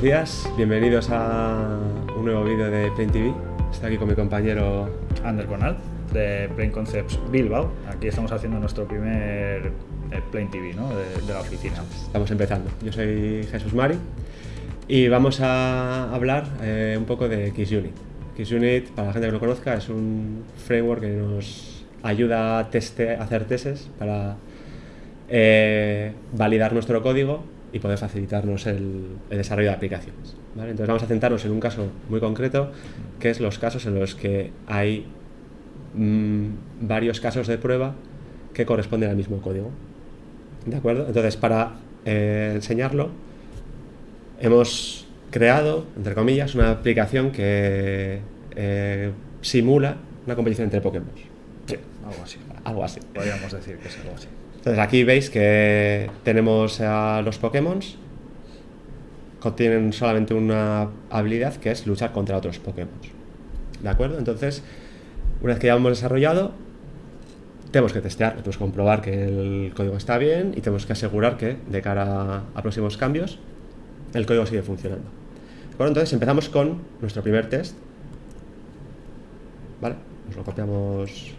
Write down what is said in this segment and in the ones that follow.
buenos días, bienvenidos a un nuevo vídeo de Plain TV. Estoy aquí con mi compañero Ander Conal de Plain Concepts Bilbao. Aquí estamos haciendo nuestro primer eh, Plain TV ¿no? de, de la oficina. Estamos empezando. Yo soy Jesús Mari y vamos a hablar eh, un poco de XUnit. XUnit, para la gente que no conozca, es un framework que nos ayuda a, teste, a hacer tests para eh, validar nuestro código y poder facilitarnos el, el desarrollo de aplicaciones. ¿vale? Entonces vamos a centrarnos en un caso muy concreto, que es los casos en los que hay mmm, varios casos de prueba que corresponden al mismo código. ¿De acuerdo? Entonces, para eh, enseñarlo, hemos creado, entre comillas, una aplicación que eh, simula una competición entre Pokémon. Sí, algo así. Algo así. Podríamos decir que es algo así. Entonces aquí veis que tenemos a los Pokémon contienen solamente una habilidad que es luchar contra otros Pokémon. ¿De acuerdo? Entonces, una vez que ya hemos desarrollado, tenemos que testear, tenemos que comprobar que el código está bien y tenemos que asegurar que de cara a próximos cambios el código sigue funcionando. ¿De acuerdo? Entonces empezamos con nuestro primer test. ¿Vale? Nos lo copiamos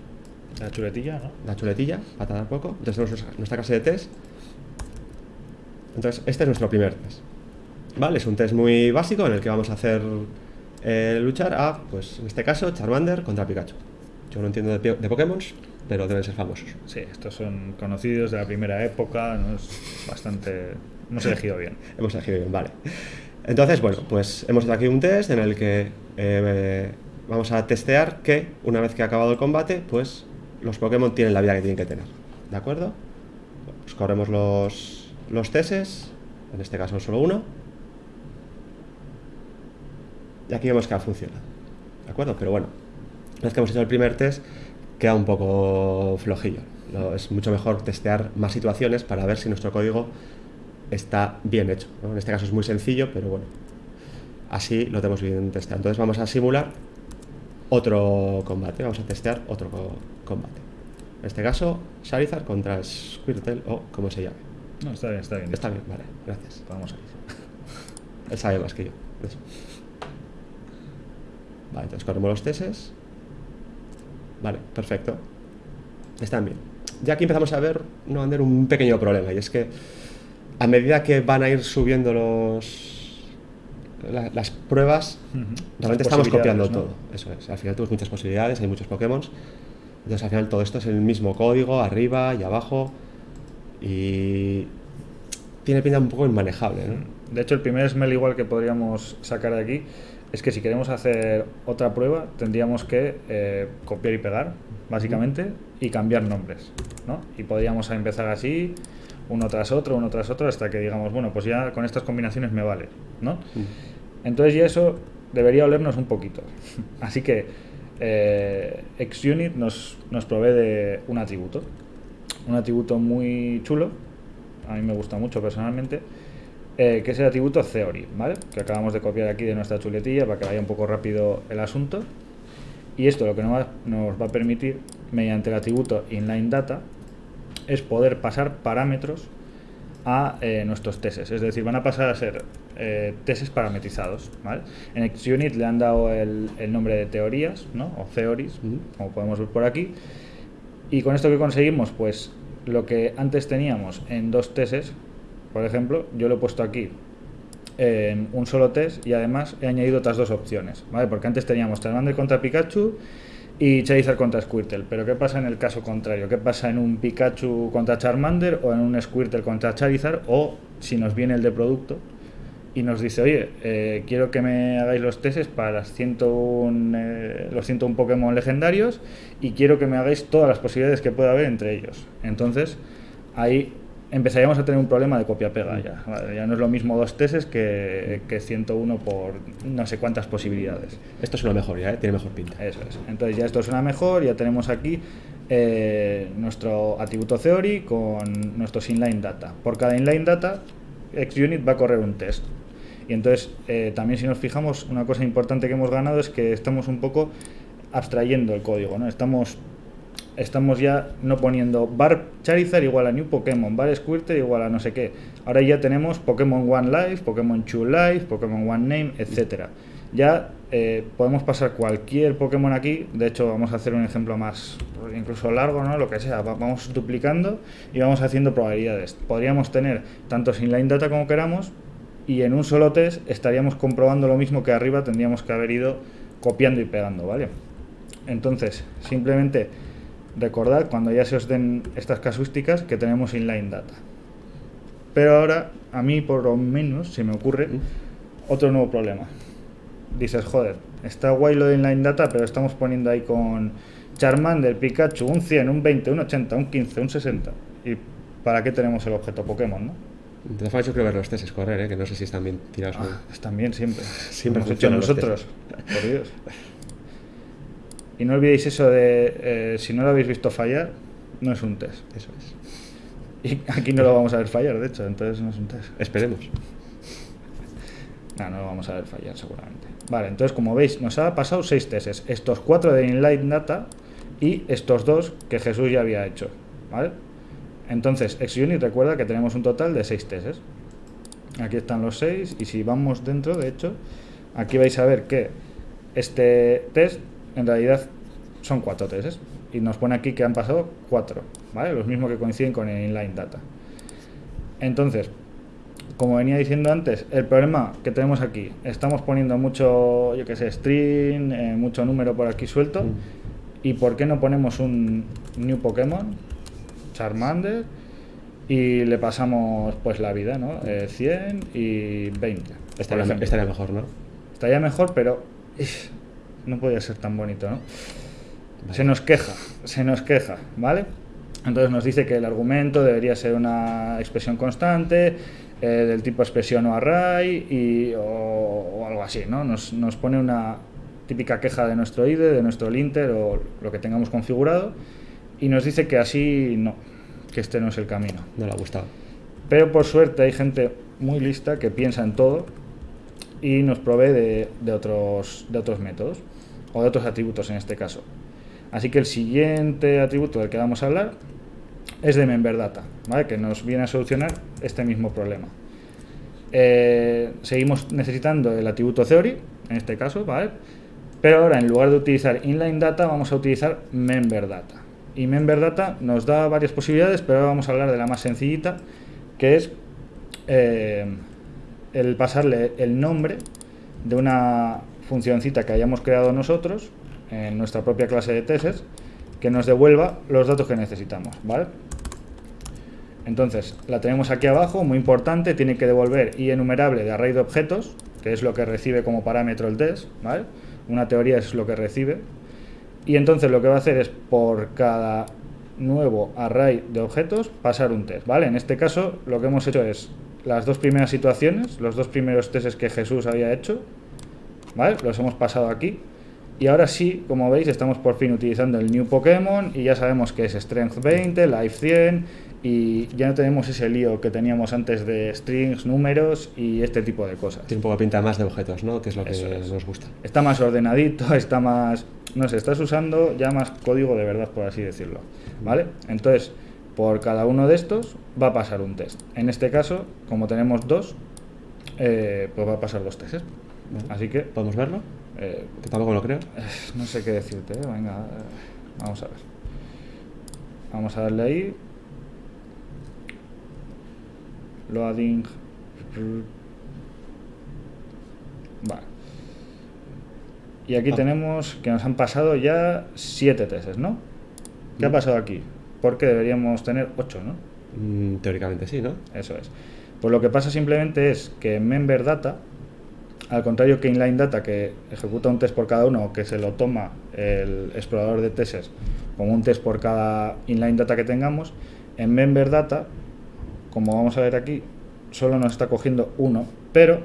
La chuletilla, ¿no? la chuletilla para tardar poco. Entonces tenemos nuestra- clase de test. Entonces, este es nuestro primer test. ¿Vale? Es un test muy básico en el que vamos a hacer eh, luchar a, pues en este caso, Charmander contra Pikachu. Yo no entiendo de, de Pokémon, pero deben ser famosos. Sí, estos son conocidos de la primera época, ¿no? Es bastante... Hemos elegido bien. Hemos elegido bien, vale. Entonces, bueno, pues hemos hecho aquí un test en el que eh, vamos a testear que una vez que ha acabado el combate, pues los Pokémon tienen la vida que tienen que tener. ¿De acuerdo? Pues corremos los, los tests, en este caso solo uno. Y aquí vemos que ha funcionado. ¿De acuerdo? Pero bueno, una vez que hemos hecho el primer test, queda un poco flojillo. Lo- es mucho mejor testear más situaciones para ver si nuestro código está bien hecho. En este caso es muy sencillo, pero bueno, así lo tenemos bien testeado. Entonces vamos a simular otro combate, vamos a testear otro combate. En este caso, Charizard contra Squirtle o como se llame. No, está bien, está bien. Está bien, vale, gracias. Vamos ahí. Él sabe más que yo. Eso. Vale, entonces corremos los tests. Vale, perfecto. Están bien. Ya aquí empezamos a ver, no, Ander, un pequeño problema, y es que a medida que van a ir subiendo los la- las pruebas, Ujú. realmente Las estamos copiando ¿no? todo. Eso es. Al final tenemos muchas posibilidades, hay muchos Pokémon. Entonces al final todo esto es el mismo código, arriba y abajo. Y tiene pinta un poco inmanejable, ¿no? De hecho, el primer smell igual que podríamos sacar de aquí es que si queremos hacer otra prueba, tendríamos que eh, copiar y pegar, básicamente, y cambiar nombres, ¿no? Y podríamos empezar así, uno tras otro, uno tras otro, hasta que digamos, bueno, pues ya con estas combinaciones me vale, ¿no? Entonces ya eso debería olernos un poquito. Así que eh, XUnit nos, nos provee de un atributo. Un atributo muy chulo, a mí me gusta mucho personalmente, eh, que es el atributo Theory, ¿vale? Que acabamos de copiar aquí de nuestra chuletilla para que vaya un poco rápido el asunto. Y esto lo que nos va, a permitir, mediante el atributo inlineData, es poder pasar parámetros a eh, nuestros tests. Es decir, van a pasar a ser eh, tests parametrizados. ¿vale? En XUnit le han dado el, el nombre de teorías, ¿no? o theories, como podemos ver por aquí. Y con esto que conseguimos, pues lo que antes teníamos en dos tests, por ejemplo, yo lo he puesto aquí en un solo test y además he añadido otras dos opciones, ¿vale? Porque antes teníamos Charmander contra Pikachu y Charizard contra Squirtle, pero ¿qué pasa en el caso contrario? ¿Qué pasa en un Pikachu contra Charmander o en un Squirtle contra Charizard o si nos viene el de producto y nos dice, oye, eh, quiero que me hagáis los tests para las 101, eh, los 101 Pokémon legendarios y quiero que me hagáis todas las posibilidades que pueda haber entre ellos. Entonces, ahí empezaríamos a tener un problema de copia-pega ya. ¿vale? Ya no es lo mismo dos tests que, que 101 por no sé cuántas posibilidades. Esto es una mejoría, ¿eh? tiene mejor pinta. Eso es. Entonces ya esto suena mejor, ya tenemos aquí eh, nuestro atributo theory con nuestros inline data. Por cada inline data, XUnit va a correr un test. Y entonces eh, también si nos fijamos, una cosa importante que hemos ganado es que estamos un poco abstrayendo el código, ¿no? Estamos estamos ya no poniendo bar Charizard igual a New Pokémon, bar Squirtle igual a no sé qué. Ahora ya tenemos Pokémon One Life, Pokémon Two Life, Pokémon One Name, etcétera. Ya eh, podemos pasar cualquier Pokémon aquí, de hecho vamos a hacer un ejemplo más pues, incluso largo, ¿no? Lo que sea, vamos duplicando y vamos haciendo probabilidades. Podríamos tener tanto inline data como queramos y en un solo test estaríamos comprobando lo mismo que arriba tendríamos que haber ido copiando y pegando, ¿vale? Entonces, simplemente recordad cuando ya se os den estas casuísticas que tenemos inline data. Pero ahora, a mí por lo menos, se me ocurre otro nuevo problema. Dices, joder, está guay lo de inline data, pero estamos poniendo ahí con Charmander, Pikachu, un 100, un 20, un 80, un 15, un 60. ¿Y para qué tenemos el objeto Pokémon, no? Todas formas, yo creo ver los tests correr, ¿eh? que no sé si están bien tirados o. Ah, están bien siempre. Siempre Hemos hecho nosotros. Por Dios. Y no olvidéis eso de, eh, si no lo habéis visto fallar, no es un test. Eso es. Y aquí no lo vamos a ver fallar, de hecho, entonces no es un test. Esperemos. No, no lo vamos a ver fallar seguramente. Vale, entonces como veis, nos ha pasado seis tests. Estos cuatro de Inline Data y estos dos que Jesús ya había hecho. ¿Vale? Entonces, XUnit recuerda que tenemos un total de seis tests. Aquí están los seis y si vamos dentro, de hecho, aquí vais a ver que este test en realidad son cuatro tests y nos pone aquí que han pasado cuatro, ¿vale? Los mismos que coinciden con el inline data. Entonces, como venía diciendo antes, el problema que tenemos aquí, estamos poniendo mucho, yo que sé, string, eh, mucho número por aquí suelto, Mm. ¿y por qué no ponemos un new Pokémon, Charmander, y le pasamos pues la vida, ¿no? Eh, 100 y 20. por Estaría, estaría mejor, ¿no? Estaría mejor, pero no podía ser tan bonito, ¿no? Se nos queja, se nos queja, ¿vale? Entonces nos dice que el argumento debería ser una expresión constante, eh, del tipo expresión o array, y, o, o algo así, ¿no? Nos, nos pone una típica queja de nuestro IDE, de nuestro linter o lo que tengamos configurado, y nos dice que así no, que este no es el camino. No le ha gustado. Pero por suerte hay gente muy lista que piensa en todo y nos provee de, de otros, de otros métodos o de otros atributos en este caso. Así que el siguiente atributo del que vamos a hablar es de MemberData, ¿vale? que nos viene a solucionar este mismo problema. Eh, seguimos necesitando el atributo theory, en este caso, ¿vale? pero ahora en lugar de utilizar inline data vamos a utilizar MemberData. Y MemberData nos da varias posibilidades, pero ahora vamos a hablar de la más sencillita, que es eh, el pasarle el nombre de una funcioncita que hayamos creado nosotros en nuestra propia clase de tests que nos devuelva los datos que necesitamos, ¿vale? Entonces, la tenemos aquí abajo, muy importante, tiene que devolver i enumerable de array de objetos, que es lo que recibe como parámetro el test, ¿vale? Una teoría es lo que recibe. Y entonces lo que va a hacer es por cada nuevo array de objetos pasar un test, ¿vale? En este caso lo que hemos hecho es las dos primeras situaciones, los dos primeros tests que Jesús había hecho, ¿vale? Los hemos pasado aquí. Y ahora sí, como veis, estamos por fin utilizando el New Pokémon y ya sabemos que es Strength 20, Life 100 y ya no tenemos ese lío que teníamos antes de strings, números y este tipo de cosas. Tiene un poco pinta más de objetos, ¿no? Que es lo que es. nos gusta. Está más ordenadito, está más... No sé, estás usando ya más código de verdad, por así decirlo. ¿Vale? Entonces, por cada uno de estos va a pasar un test. En este caso, como tenemos dos, eh, pues va a pasar dos tests. Vale. Así que, ¿Podemos verlo? eh, Que tampoco lo creo. no sé qué decirte, ¿eh? venga, vamos a ver. Vamos a darle ahí. Loading. Vale. Y aquí Ah. tenemos que nos han pasado ya siete tests, ¿no? ¿Qué ha Mm. pasado aquí? Porque deberíamos tener ocho, ¿no? Mm, teóricamente sí, ¿no? Eso es. Pues lo que pasa simplemente es que member data, al contrario que inline data, que ejecuta un test por cada uno, o que se lo toma el explorador de tests como un test por cada inline data que tengamos, en member data, como vamos a ver aquí, solo nos está cogiendo uno, pero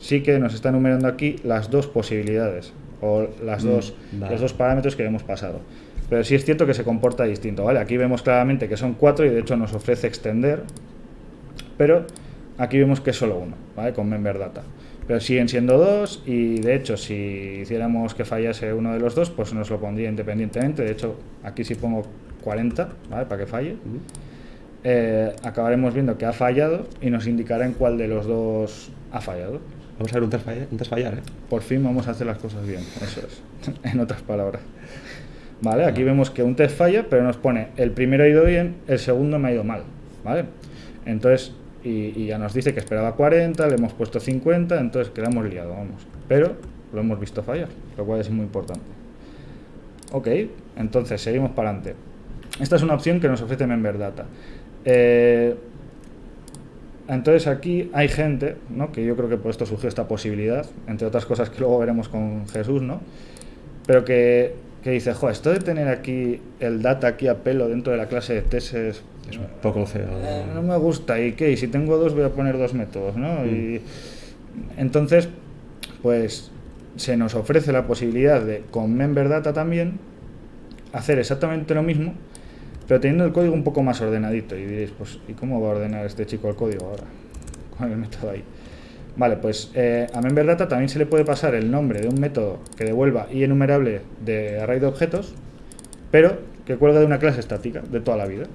sí que nos está enumerando aquí las dos posibilidades o las Mm, dos, vale. los dos parámetros que hemos pasado. Pero sí es cierto que se comporta distinto, ¿vale? Aquí vemos claramente que son cuatro y de hecho nos ofrece extender, pero aquí vemos que es solo uno, ¿vale? Con member data. pero siguen siendo dos y de hecho si hiciéramos que fallase uno de los dos, pues nos lo pondría independientemente. De hecho, aquí si pongo 40, ¿vale? Para que falle. Eh, acabaremos viendo que ha fallado y nos indicará en cuál de los dos ha fallado. Vamos a ver un test, falla- un test fallar, ¿eh? Por fin vamos a hacer las cosas bien, eso es, en otras palabras. Vale, aquí vemos que un test falla, pero nos pone el primero ha ido bien, el segundo me ha ido mal, ¿vale? Entonces, y, y ya nos dice que esperaba 40, le hemos puesto 50, entonces quedamos liado, vamos. Pero lo hemos visto fallar, lo cual es muy importante. Ok, entonces seguimos para adelante. Esta es una opción que nos ofrece Member Data. Eh, entonces aquí hay gente, ¿no? que yo creo que por esto surgió esta posibilidad, entre otras cosas que luego veremos con Jesús, ¿no? pero que, que dice, jo, esto de tener aquí el data aquí a pelo dentro de la clase de teses Es un poco feo. eh, no me gusta, ¿y qué? Y si tengo dos voy a poner dos métodos, ¿no? Y entonces, pues se nos ofrece la posibilidad de, con Member Data también, hacer exactamente lo mismo, pero teniendo el código un poco más ordenadito. Y diréis, pues, ¿y cómo va a ordenar este chico el código ahora? Con el método ahí. Vale, pues eh, a Member Data también se le puede pasar el nombre de un método que devuelva y enumerable de array de objetos, pero que cuelga de una clase estática de toda la vida.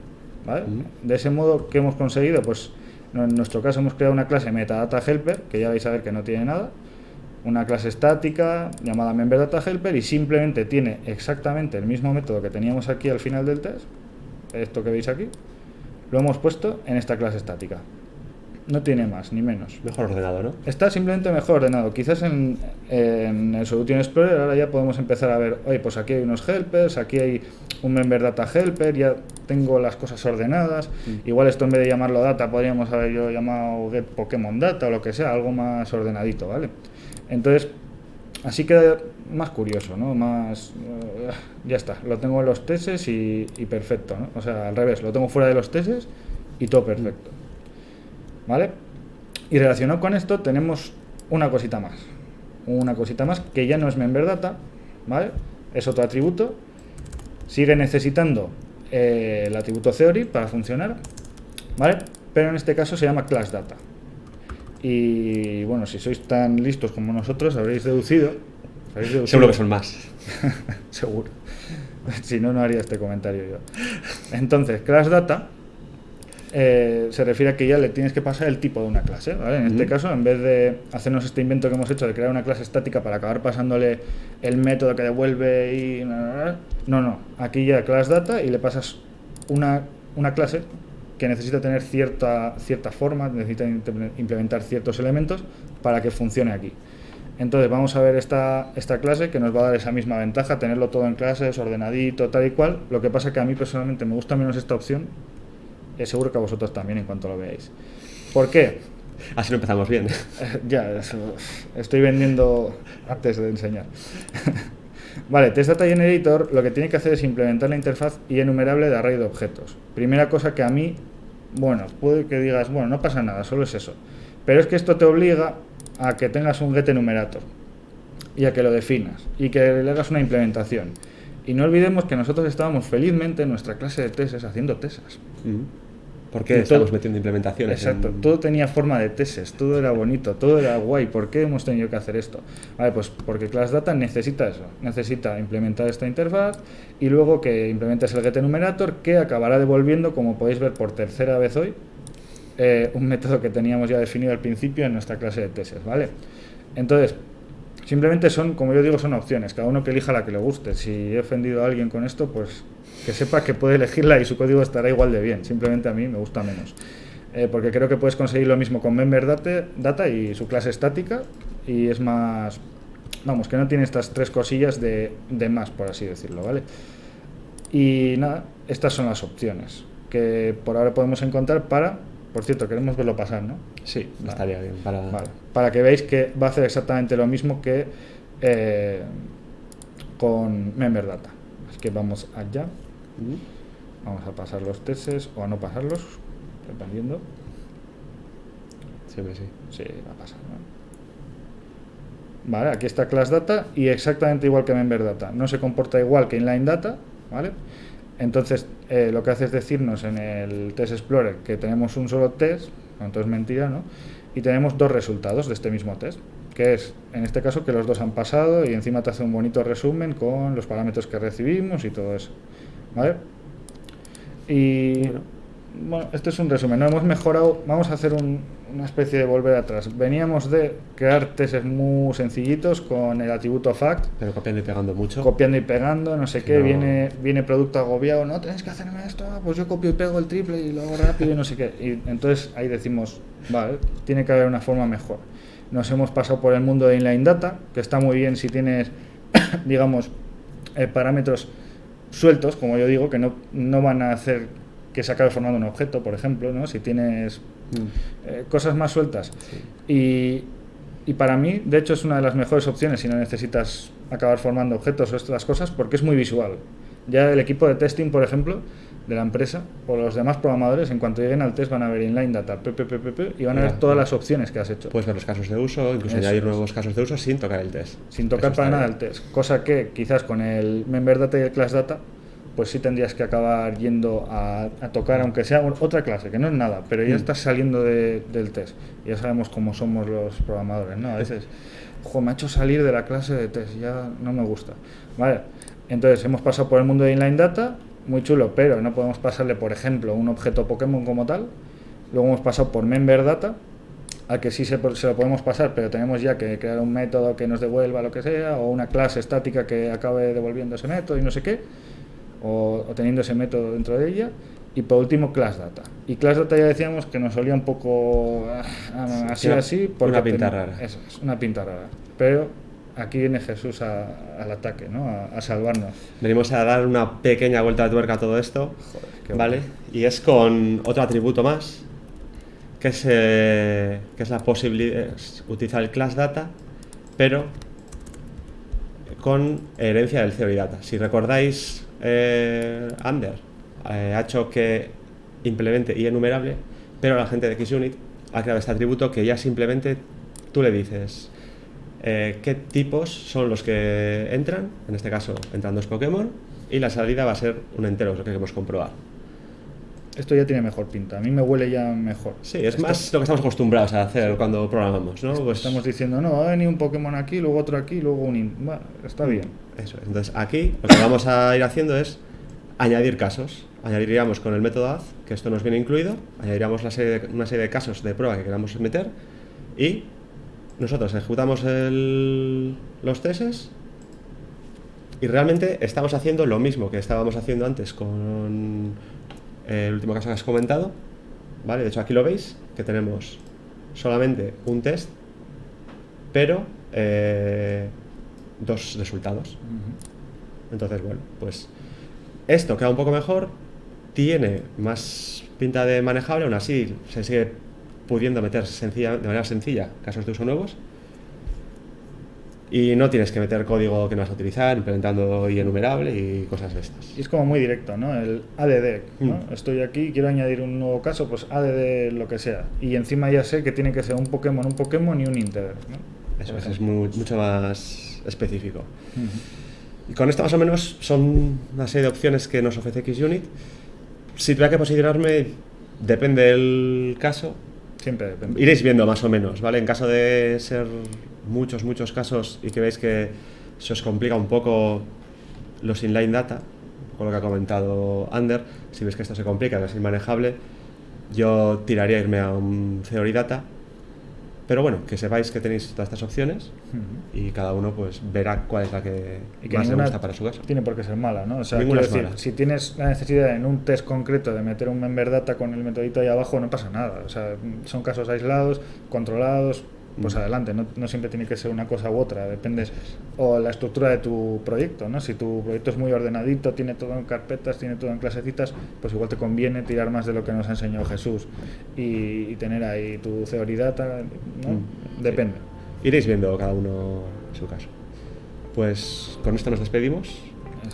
¿vale? De ese modo, ¿qué hemos conseguido? Pues en nuestro caso hemos creado una clase metadata helper, que ya vais a ver que no tiene nada, una clase estática llamada member data helper y simplemente tiene exactamente el mismo método que teníamos aquí al final del test, esto que veis aquí, lo hemos puesto en esta clase estática. No tiene más ni menos. Mejor ordenado, ¿no? Está simplemente mejor ordenado. Quizás en, en el Solution Explorer ahora ya podemos empezar a ver, oye, pues aquí hay unos helpers, aquí hay un member data helper, ya tengo las cosas ordenadas. Igual esto en vez de llamarlo data podríamos haber yo llamado get Pokémon data o lo que sea, algo más ordenadito, ¿vale? Entonces, así queda más curioso, ¿no? Más... eh, ya está, lo tengo en los tests y, perfecto, ¿no? O sea, al revés, lo tengo fuera de los tests y todo perfecto. ¿Vale? Y relacionado con esto tenemos una cosita más. Una cosita más que ya no es member data, ¿vale? Es otro atributo. Sigue necesitando eh, el atributo theory para funcionar, ¿vale? Pero en este caso se llama class data. Y bueno, si sois tan listos como nosotros, habréis deducido. habréis deducido- Seguro que son más. Seguro. si no, no haría este comentario yo. Entonces, class data eh, se refiere a que ya le tienes que pasar el tipo de una clase. ¿vale? En este caso, en vez de hacernos este invento que hemos hecho de crear una clase estática para acabar pasándole el método que devuelve y... No, no. Aquí ya class data y le pasas una, una clase que necesita tener cierta, cierta forma, necesita imple- implementar ciertos elementos para que funcione aquí. Entonces vamos a ver esta, esta clase que nos va a dar esa misma ventaja, tenerlo todo en clases, ordenadito, tal y cual. Lo que pasa que a mí personalmente me gusta menos esta opción, eh, seguro que a vosotros también en cuanto lo veáis. ¿Por qué? Así no empezamos bien. Ya, eso, estoy vendiendo antes de enseñar. vale, Test Data Generator lo que tiene que hacer es implementar la interfaz y enumerable de array de objetos. Primera cosa que a mí, bueno, puede que digas, bueno, no pasa nada, solo es eso. Pero es que esto te obliga a que tengas un get enumerator y a que lo definas y que le hagas una implementación. Y no olvidemos que nosotros estábamos felizmente en nuestra clase de tesis haciendo tesas. ¿Por qué todo- estamos metiendo implementaciones? Exacto, en- todo tenía forma de tesis, todo era bonito, todo era guay. ¿Por qué hemos tenido que hacer esto? Vale, pues porque Class Data necesita eso, necesita implementar esta interfaz y luego que implementes el getEnumerator que acabará devolviendo, como podéis ver por tercera vez hoy, eh, un método que teníamos ya definido al principio en nuestra clase de tesis, ¿vale? Entonces, simplemente son, como yo digo, son opciones, cada uno que elija la que le guste. Si he ofendido a alguien con esto, pues que sepa que puede elegirla y su código estará igual de bien. Simplemente a mí me gusta menos. Eh, porque creo que puedes conseguir lo mismo con Member Data, Data y su clase estática y es más... Vamos, que no tiene estas tres cosillas de, de más, por así decirlo, ¿vale? Y nada, estas son las opciones que por ahora podemos encontrar para... Por cierto, queremos verlo pasar, ¿no? Sí, Vale. estaría bien. Para... Vale, para que veáis que va a hacer exactamente lo mismo que eh, con Member Data. Así que vamos allá. Vamos a pasar los tests o a no pasarlos, dependiendo. Siempre sí. Sí, va a pasar. ¿no? Vale, aquí está Class Data y exactamente igual que Member Data. No se comporta igual que Inline Data, ¿vale? Entonces, eh, lo que hace es decirnos en el Test Explorer que tenemos un solo test, entonces es mentira, ¿no? Y tenemos dos resultados de este mismo test. que es, en este caso, que los dos han pasado y encima te hace un bonito resumen con los parámetros que recibimos y todo eso. ¿Vale? Y bueno, este es un resumen. No hemos mejorado. Vamos a hacer una especie de volver atrás. Veníamos de crear tests muy sencillitos con el atributo fact. Pero copiando y pegando mucho. Copiando y pegando, no sé qué. Viene, viene producto agobiado. No, tenéis que hacerme esto. Pues yo copio y pego el triple y lo hago rápido y no sé qué. Y entonces ahí decimos, vale, tiene que haber una forma mejor. Nos hemos pasado por el mundo de inline data, que está muy bien si tienes, digamos, eh, parámetros sueltos, como yo digo, que no, no van a hacer que se acabe formando un objeto, por ejemplo, ¿no? si tienes mm. eh, cosas más sueltas. Y, y, para mí, de hecho, es una de las mejores opciones si no necesitas acabar formando objetos o estas cosas, porque es muy visual. Ya el equipo de testing, por ejemplo, de la empresa, o los demás programadores, en cuanto lleguen al test, van a ver inline data, y van a ver todas las opciones que has hecho. Puedes ver los casos de uso, incluso añadir nuevos casos de uso sin tocar el test. Sin tocar para nada el test. Cosa que quizás con el member data y el class data pues sí tendrías que acabar yendo a, tocar, aunque sea otra clase, que no es nada, pero ya mm. estás saliendo del test. Ya sabemos cómo somos los programadores, ¿no? A veces, ojo, me ha hecho salir de la clase de test, ya no me gusta. Vale, entonces hemos pasado por el mundo de inline data, muy chulo, pero no podemos pasarle, por ejemplo, un objeto Pokémon como tal. Luego hemos pasado por member data, a que sí se, se, lo podemos pasar, pero tenemos ya que crear un método que nos devuelva lo que sea, o una clase estática que acabe devolviendo ese método y no sé qué o, teniendo ese método dentro de ella. Y por último, Class Data. Y Class Data ya decíamos que nos solía un poco ah, así, así. Porque una pinta rara. Eso es, una pinta rara. Pero aquí viene Jesús al ataque, ¿no? A, salvarnos. Venimos a dar una pequeña vuelta de tuerca a todo esto, ¿vale? Y es con otro atributo más, que es, eh, que es la posibilidad de utilizar el class data, pero con herencia del theory data. Si recordáis, eh, Under eh, ha hecho que implemente y enumerable, pero la gente de XUnit ha creado este atributo que ya simplemente tú le dices eh, qué tipos son los que entran, en este caso entran dos Pokémon, y la salida va a ser un entero, lo que queremos comprobar. Esto ya tiene mejor pinta, a mí me huele ya mejor. Sí, es más lo que estamos acostumbrados a hacer cuando programamos, ¿no? Pues estamos diciendo, no, ha venido un Pokémon aquí, luego otro aquí, luego un... Bueno, está bien. Eso Entonces aquí lo que vamos a ir haciendo es añadir casos. Añadiríamos con el método add, que esto nos viene incluido, añadiríamos una serie de casos de prueba que queramos meter y nosotros ejecutamos los tests y realmente estamos haciendo lo mismo que estábamos haciendo antes con el último caso que has comentado. ¿vale? De hecho aquí lo veis, que tenemos solamente un test, pero eh, dos resultados. Entonces, bueno, pues esto queda un poco mejor, tiene más pinta de manejable, aún así se sigue pudiendo meter sencilla, de manera sencilla casos de uso nuevos. Y no tienes que meter código que no vas a utilizar, implementando y enumerable y cosas de estas. Y es como muy directo, ¿no? El ADD, mm. Estoy aquí, quiero añadir un nuevo caso, pues ADD lo que sea. Y encima ya sé que tiene que ser un Pokémon, un Pokémon y un integer, Eso es, mucho más específico. Y con esto más o menos son una serie de opciones que nos ofrece XUnit. Si tuviera que posicionarme, depende del caso. Iréis viendo más o menos, ¿vale? En caso de ser muchos, muchos casos y que veis que se os complica un poco los inline data, con lo que ha comentado Ander, si veis que esto se complica, que es inmanejable, yo tiraría irme a un theory data pero bueno, que sepáis que tenéis todas estas opciones y cada uno pues verá cuál es la que, más le gusta para su caso. Tiene por qué ser mala, ¿no? O sea, decir, si tienes la necesidad en un test concreto de meter un member data con el metodito ahí abajo, no pasa nada. O sea, son casos aislados, controlados, pues adelante, no, no, siempre tiene que ser una cosa u otra, depende o la estructura de tu proyecto, ¿no? Si tu proyecto es muy ordenadito, tiene todo en carpetas, tiene todo en clasecitas, pues igual te conviene tirar más de lo que nos ha enseñado Jesús y, tener ahí tu theory data, ¿no? Mm, depende. Iréis viendo cada uno su caso. Pues con esto nos despedimos.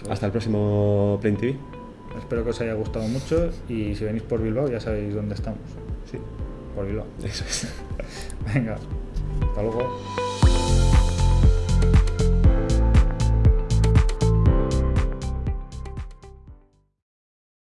Hasta el próximo Plain TV. Espero que os haya gustado mucho y si venís por Bilbao ya sabéis dónde estamos. Sí. Por Bilbao. Eso es. Venga. Hasta luego.